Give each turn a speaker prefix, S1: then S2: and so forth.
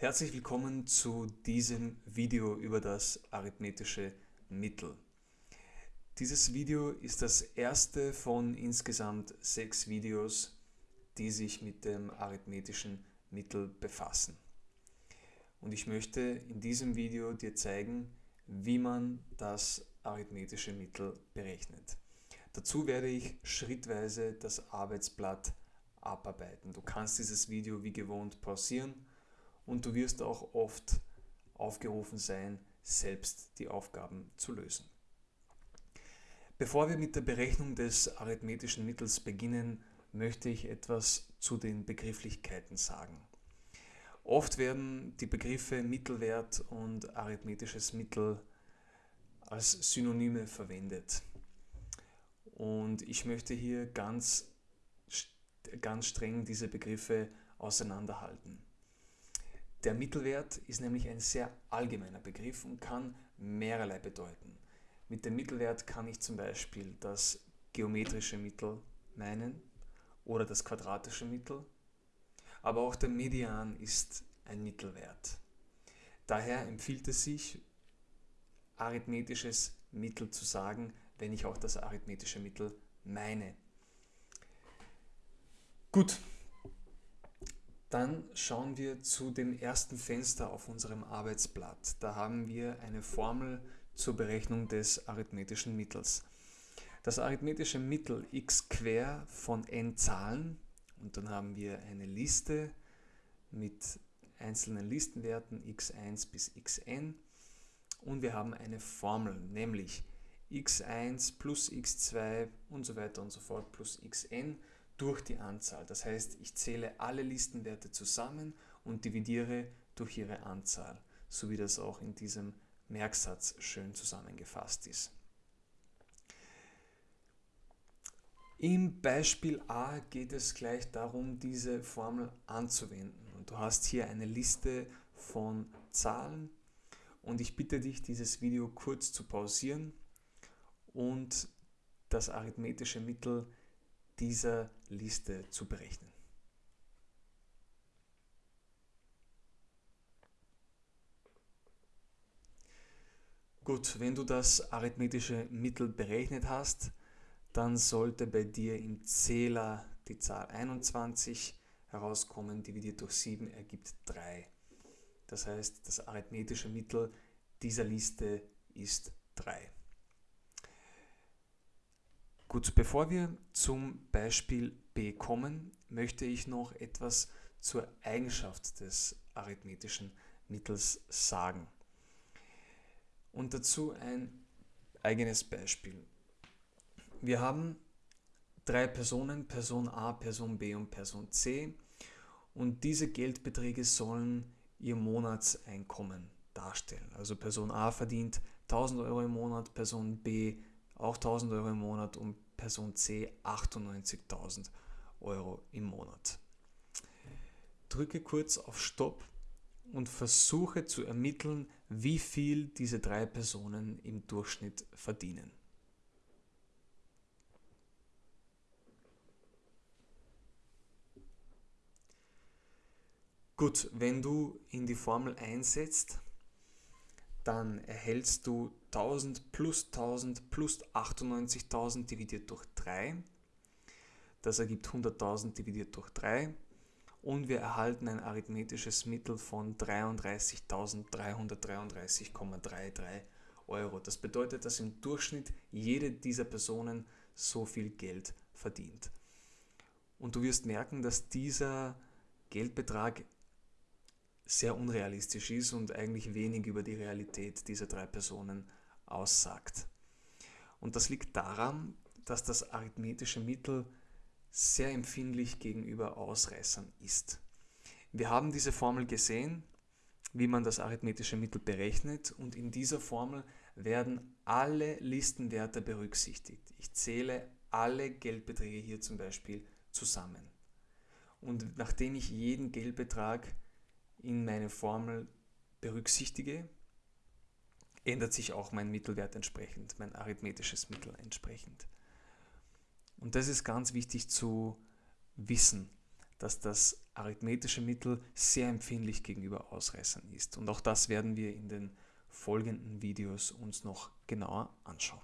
S1: Herzlich willkommen zu diesem Video über das arithmetische Mittel. Dieses Video ist das erste von insgesamt sechs Videos, die sich mit dem arithmetischen Mittel befassen. Und ich möchte in diesem Video dir zeigen, wie man das arithmetische Mittel berechnet. Dazu werde ich schrittweise das Arbeitsblatt abarbeiten. Du kannst dieses Video wie gewohnt pausieren und du wirst auch oft aufgerufen sein, selbst die Aufgaben zu lösen. Bevor wir mit der Berechnung des arithmetischen Mittels beginnen, möchte ich etwas zu den Begrifflichkeiten sagen. Oft werden die Begriffe Mittelwert und arithmetisches Mittel als Synonyme verwendet. Und ich möchte hier ganz, ganz streng diese Begriffe auseinanderhalten. Der Mittelwert ist nämlich ein sehr allgemeiner Begriff und kann mehrerlei bedeuten. Mit dem Mittelwert kann ich zum Beispiel das geometrische Mittel meinen oder das quadratische Mittel, aber auch der Median ist ein Mittelwert. Daher empfiehlt es sich, arithmetisches Mittel zu sagen, wenn ich auch das arithmetische Mittel meine. Gut, dann schauen wir zu dem ersten Fenster auf unserem Arbeitsblatt. Da haben wir eine Formel zur Berechnung des arithmetischen Mittels. Das arithmetische Mittel x quer von n Zahlen und dann haben wir eine Liste mit einzelnen Listenwerten x1 bis xn und wir haben eine Formel, nämlich x1 plus x2 und so weiter und so fort plus xn durch die Anzahl. Das heißt, ich zähle alle Listenwerte zusammen und dividiere durch ihre Anzahl, so wie das auch in diesem Merksatz schön zusammengefasst ist. Im Beispiel A geht es gleich darum, diese Formel anzuwenden. Und du hast hier eine Liste von Zahlen und ich bitte dich, dieses Video kurz zu pausieren und das arithmetische Mittel dieser Liste zu berechnen. Gut, wenn du das arithmetische Mittel berechnet hast, dann sollte bei dir im Zähler die Zahl 21 herauskommen, dividiert durch 7 ergibt 3. Das heißt, das arithmetische Mittel dieser Liste ist 3. Gut, bevor wir zum Beispiel B kommen, möchte ich noch etwas zur Eigenschaft des arithmetischen Mittels sagen. Und dazu ein eigenes Beispiel. Wir haben drei Personen, Person A, Person B und Person C und diese Geldbeträge sollen ihr Monatseinkommen darstellen. Also Person A verdient 1000 Euro im Monat, Person B auch 1000 Euro im Monat und Person C 98.000 Euro im Monat. Drücke kurz auf Stopp und versuche zu ermitteln, wie viel diese drei Personen im Durchschnitt verdienen. Gut, wenn du in die Formel einsetzt, dann erhältst du 1000 plus 1000 plus 98.000 dividiert durch 3. Das ergibt 100.000 dividiert durch 3. Und wir erhalten ein arithmetisches Mittel von 33.333,33 Euro. Das bedeutet, dass im Durchschnitt jede dieser Personen so viel Geld verdient. Und du wirst merken, dass dieser Geldbetrag sehr unrealistisch ist und eigentlich wenig über die Realität dieser drei Personen aussagt. Und das liegt daran, dass das arithmetische Mittel sehr empfindlich gegenüber Ausreißern ist. Wir haben diese Formel gesehen, wie man das arithmetische Mittel berechnet und in dieser Formel werden alle Listenwerte berücksichtigt. Ich zähle alle Geldbeträge hier zum Beispiel zusammen. Und nachdem ich jeden Geldbetrag in meine Formel berücksichtige, ändert sich auch mein Mittelwert entsprechend, mein arithmetisches Mittel entsprechend. Und das ist ganz wichtig zu wissen, dass das arithmetische Mittel sehr empfindlich gegenüber Ausreißern ist. Und auch das werden wir in den folgenden Videos uns noch genauer anschauen.